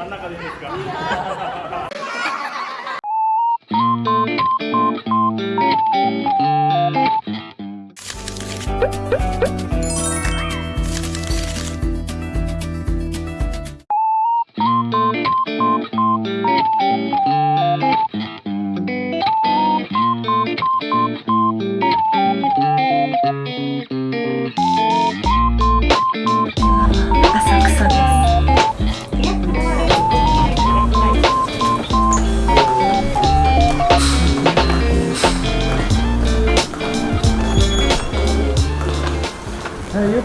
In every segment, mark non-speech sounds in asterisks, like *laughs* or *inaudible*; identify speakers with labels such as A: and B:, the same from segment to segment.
A: 真ん中でいいですか？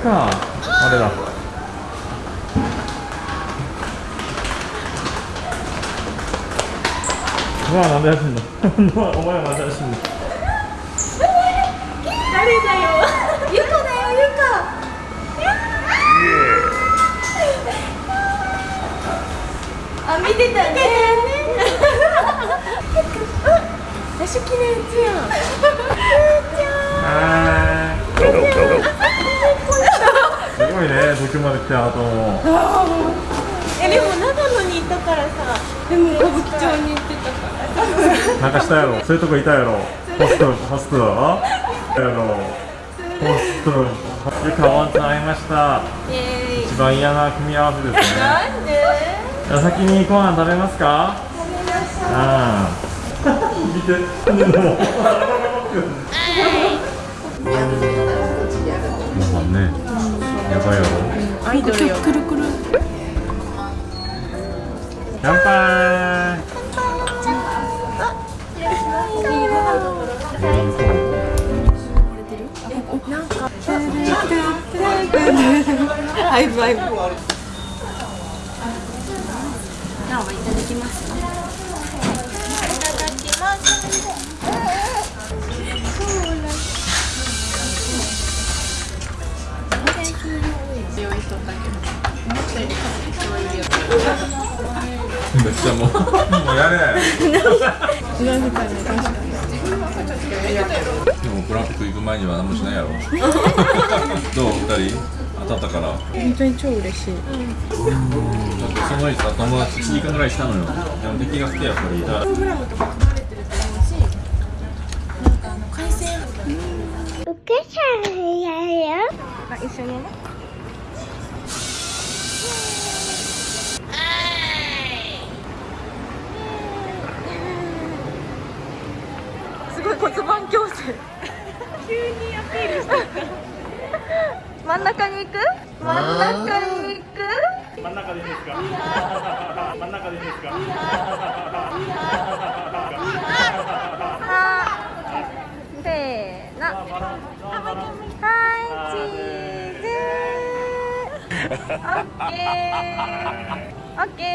A: かあれだ。うわなんで走んの？*laughs* お前はなんで走んの？
B: 誰だよゆかだよゆかあ見てたね。私きれいちゃん
A: はーいすごいね東京まで来た後も。
B: えでも長野にいたからさ。でも歌舞伎町に行ってたから。
A: なんかしたやろ。*laughs* そういうとこいたやろ。ホストホスト。やろ。ホスト。ゆかワンちゃん会いました。
B: イエーイ。
A: 一番嫌な組み合わせですね。
B: なんで？
A: じゃあ先にご飯食べますか？ああ *laughs* 見て *laughs* ろ
B: アイドルよくるくる。
A: 乾杯。
B: なんかアイブアイブなおいただきますいただきます
A: めっちゃもうもうやれ。*laughs*
C: でもグランプリ行く前には何もしないやろ。どう二人当たったから
B: 本当に超嬉しい
C: だってその前にさ友達1時間ぐらいしたのよでも敵が好きやっぱりだから
B: プログラムとかれてると思うしなんかあの回線あ一緒にね骨盤矯正急にアピールして真ん中に行く真ん中に行く
A: 真ん中でい。い。ですか真ん中でい。い。ですか
B: はせーのはい。チーズオッケーオッケー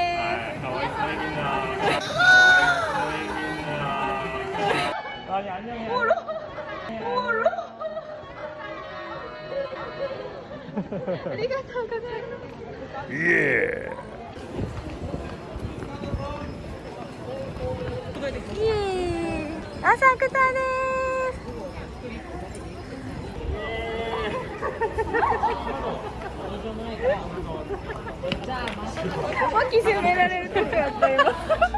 A: かわいそうみんなあにゃにゃにゃ
B: おろおろありがとうございますイエーイ浅草です脇締められるとこやった今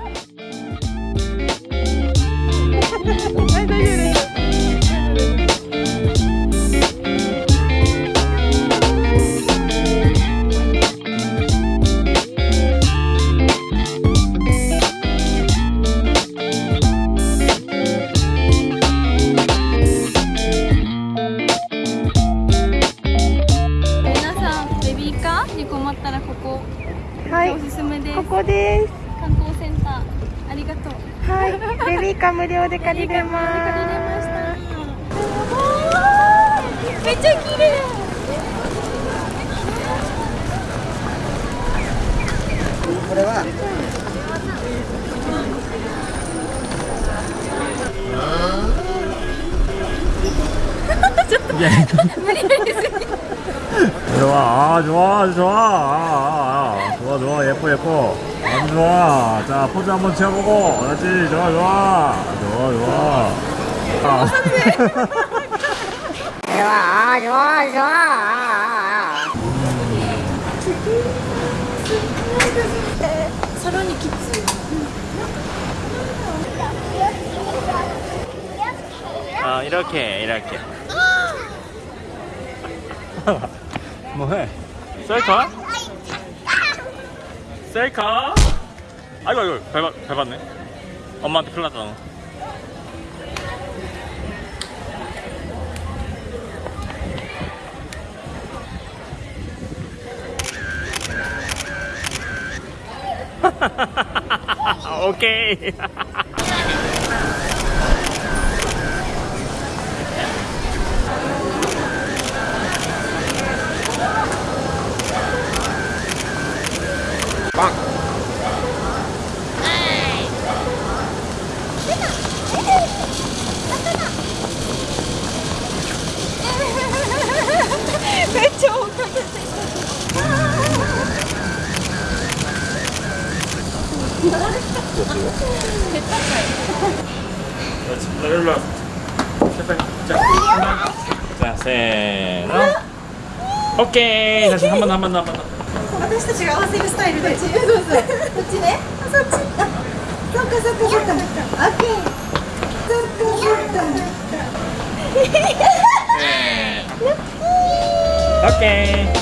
D: ベビーカー
B: 無料で借りれます
D: 借りれました
B: めっちゃ綺麗
A: 좋아, 아, 좋아, 좋아, 아, 아, 좋아, 좋아, 예뻐, 예뻐. 아주 좋아. 자, 포즈 한번 취해보고. 그렇지, 좋아, 좋아. 와. 아. 좋아,
B: 좋아, 좋아. 사랑이 깊지.
A: 아, 이렇게, 이렇게. *laughs* 뭐해? 셀카? 아. 셀카? 아이고, 아이고, 밟았, 밟았네. 엄마한테 큰일 났잖아 *laughs* okay. *laughs* じゃあせーのオッケー半分半分半分
B: 私たちが合わせるスタイルでそうそうこっちね。あそっち。あそっかそっかそっか。オッケー。そっかそっか。*laughs*
A: OK!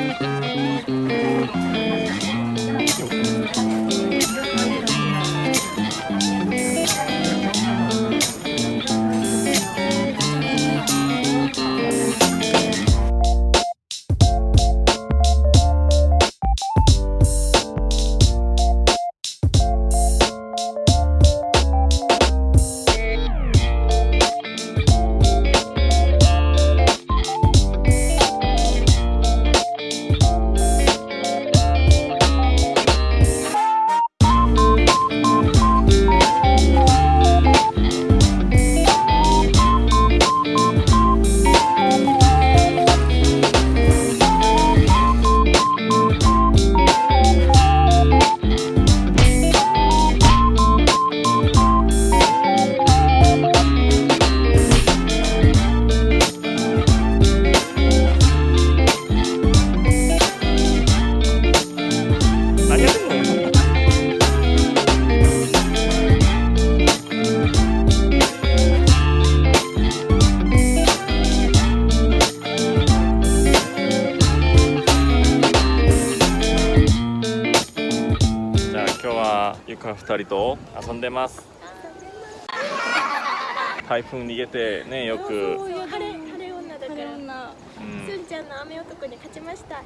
A: 人と遊んでます。台風逃げてねよく、
E: 晴れ晴れ女だから。
A: うん。
E: すんちゃんの雨男に勝ちました。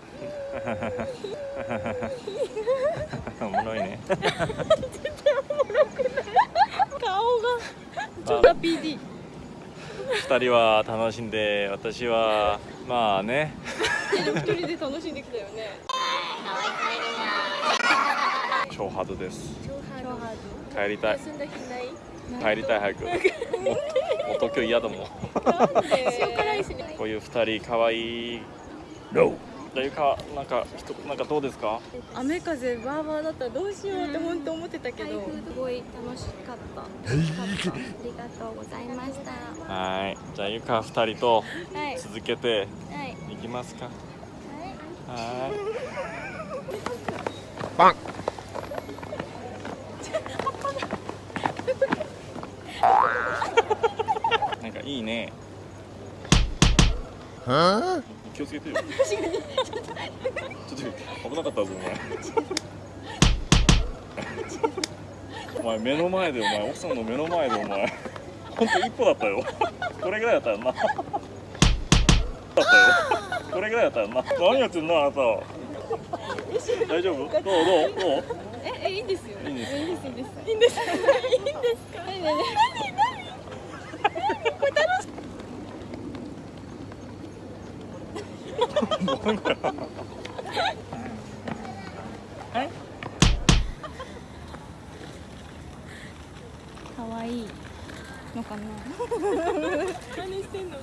E: *laughs*
A: おもろいね。
E: 顔が。PD
A: 二人は楽しんで私はまあね。
E: 一人で楽しんできたよね。
A: 超ハードです帰りたい。
E: 休んだ日ない？
A: 帰りたい早く。もう東京嫌だもん。こういう二人かわい。いロじゃあゆかなんかひとなんかどうですか？
D: 雨風バーバーだったらどうしようって本当思ってたけど、
B: 台風すごい楽しかった。ありがとうございました。
A: はい。じゃあゆか二人と
B: はい。
A: 続けて
B: はい。
A: いきますか。
B: はい。
A: はい。なんかいいね。気をつけてよ。ちょっと危なかったぞお前。*laughs* お前目の前でお前奥さんの目の前でお前。ほんと一歩だったよ。これぐらいだったよな。だったよ。これぐらいだったよな。何やってんのあなた。大丈夫？どう？どう？どう？
D: ええいいんですよ。
A: いいんです
D: いいんですいいんです。いいんですいいんですか？何何？*laughs*
B: 可愛いのかな？
D: 何してんの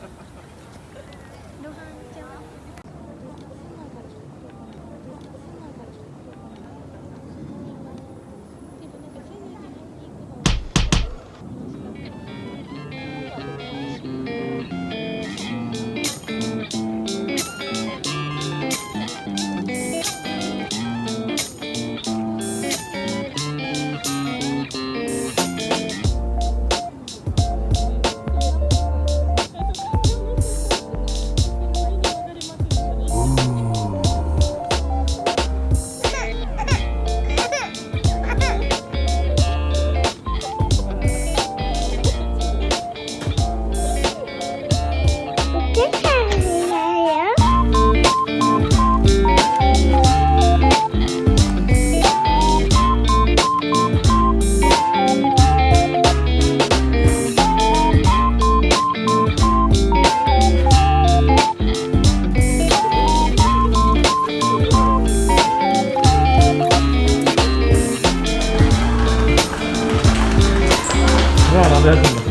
D: Well, that's